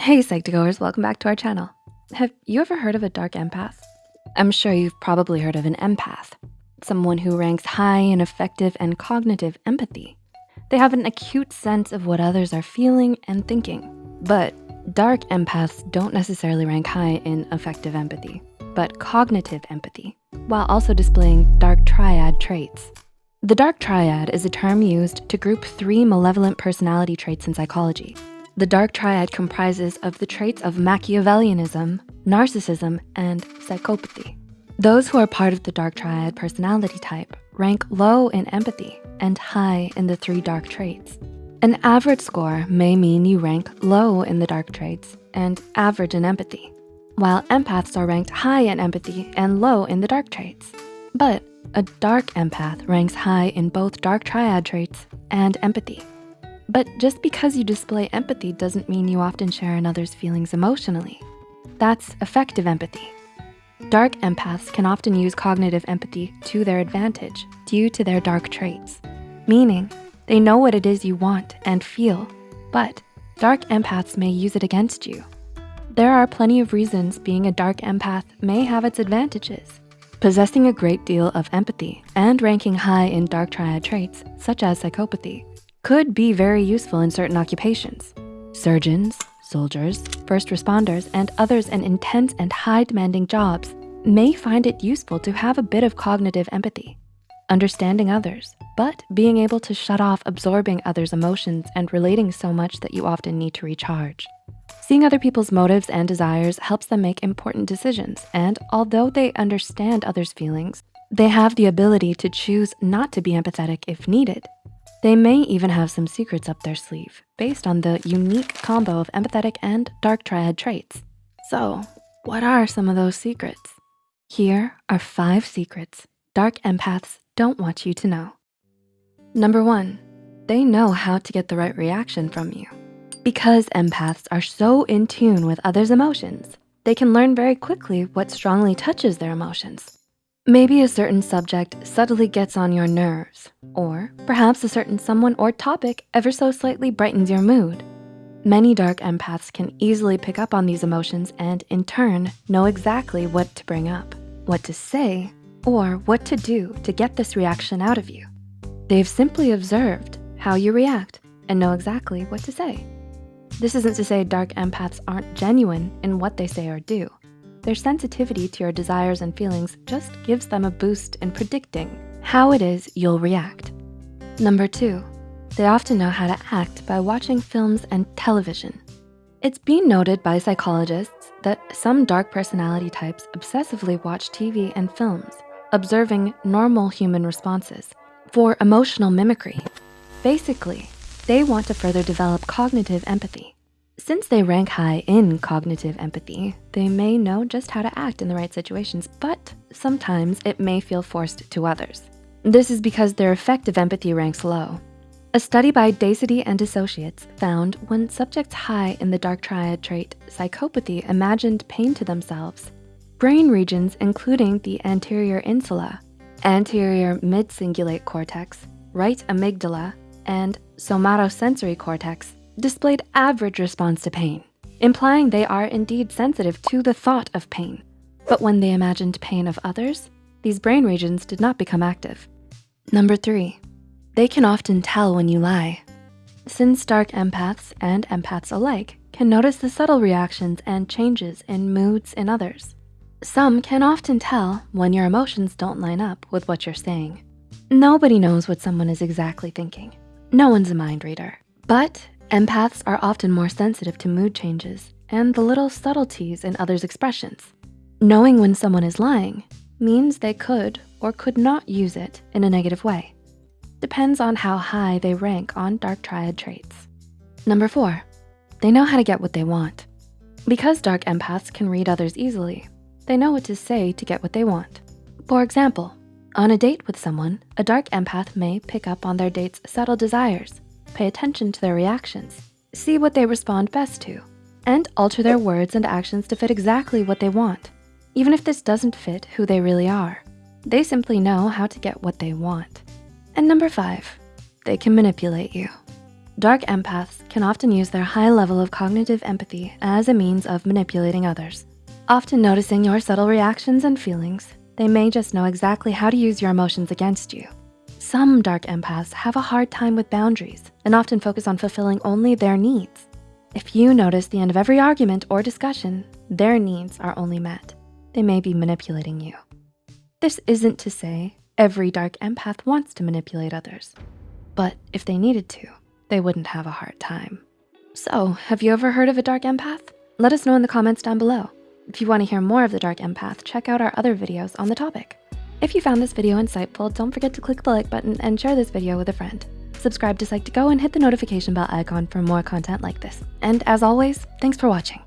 Hey Psych2Goers, welcome back to our channel. Have you ever heard of a dark empath? I'm sure you've probably heard of an empath, someone who ranks high in affective and cognitive empathy. They have an acute sense of what others are feeling and thinking. But dark empaths don't necessarily rank high in affective empathy, but cognitive empathy, while also displaying dark triad traits. The dark triad is a term used to group three malevolent personality traits in psychology, the dark triad comprises of the traits of Machiavellianism, narcissism, and psychopathy. Those who are part of the dark triad personality type rank low in empathy and high in the three dark traits. An average score may mean you rank low in the dark traits and average in empathy, while empaths are ranked high in empathy and low in the dark traits. But a dark empath ranks high in both dark triad traits and empathy. But just because you display empathy doesn't mean you often share another's feelings emotionally. That's affective empathy. Dark empaths can often use cognitive empathy to their advantage due to their dark traits, meaning they know what it is you want and feel, but dark empaths may use it against you. There are plenty of reasons being a dark empath may have its advantages. Possessing a great deal of empathy and ranking high in dark triad traits, such as psychopathy, could be very useful in certain occupations. Surgeons, soldiers, first responders, and others in intense and high demanding jobs may find it useful to have a bit of cognitive empathy, understanding others, but being able to shut off absorbing others' emotions and relating so much that you often need to recharge. Seeing other people's motives and desires helps them make important decisions. And although they understand others' feelings, they have the ability to choose not to be empathetic if needed they may even have some secrets up their sleeve based on the unique combo of empathetic and dark triad traits. So what are some of those secrets? Here are five secrets dark empaths don't want you to know. Number one, they know how to get the right reaction from you. Because empaths are so in tune with others' emotions, they can learn very quickly what strongly touches their emotions. Maybe a certain subject subtly gets on your nerves, or perhaps a certain someone or topic ever so slightly brightens your mood. Many dark empaths can easily pick up on these emotions and in turn, know exactly what to bring up, what to say, or what to do to get this reaction out of you. They've simply observed how you react and know exactly what to say. This isn't to say dark empaths aren't genuine in what they say or do. Their sensitivity to your desires and feelings just gives them a boost in predicting how it is you'll react. Number two, they often know how to act by watching films and television. It's been noted by psychologists that some dark personality types obsessively watch TV and films, observing normal human responses for emotional mimicry. Basically, they want to further develop cognitive empathy. Since they rank high in cognitive empathy, they may know just how to act in the right situations, but sometimes it may feel forced to others. This is because their affective empathy ranks low. A study by Decety and Associates found when subjects high in the dark triad trait psychopathy imagined pain to themselves, brain regions including the anterior insula, anterior mid-cingulate cortex, right amygdala, and somatosensory cortex displayed average response to pain, implying they are indeed sensitive to the thought of pain. But when they imagined pain of others, these brain regions did not become active. Number three, they can often tell when you lie. Since dark empaths and empaths alike can notice the subtle reactions and changes in moods in others. Some can often tell when your emotions don't line up with what you're saying. Nobody knows what someone is exactly thinking. No one's a mind reader. But Empaths are often more sensitive to mood changes and the little subtleties in others' expressions. Knowing when someone is lying means they could or could not use it in a negative way. Depends on how high they rank on dark triad traits. Number four, they know how to get what they want. Because dark empaths can read others easily, they know what to say to get what they want. For example, on a date with someone, a dark empath may pick up on their date's subtle desires Pay attention to their reactions. See what they respond best to and alter their words and actions to fit exactly what they want. Even if this doesn't fit who they really are, they simply know how to get what they want. And number five, they can manipulate you. Dark empaths can often use their high level of cognitive empathy as a means of manipulating others. Often noticing your subtle reactions and feelings, they may just know exactly how to use your emotions against you. Some dark empaths have a hard time with boundaries and often focus on fulfilling only their needs. If you notice the end of every argument or discussion, their needs are only met. They may be manipulating you. This isn't to say every dark empath wants to manipulate others, but if they needed to, they wouldn't have a hard time. So have you ever heard of a dark empath? Let us know in the comments down below. If you wanna hear more of the dark empath, check out our other videos on the topic. If you found this video insightful, don't forget to click the like button and share this video with a friend. Subscribe to Psych2Go and hit the notification bell icon for more content like this. And as always, thanks for watching.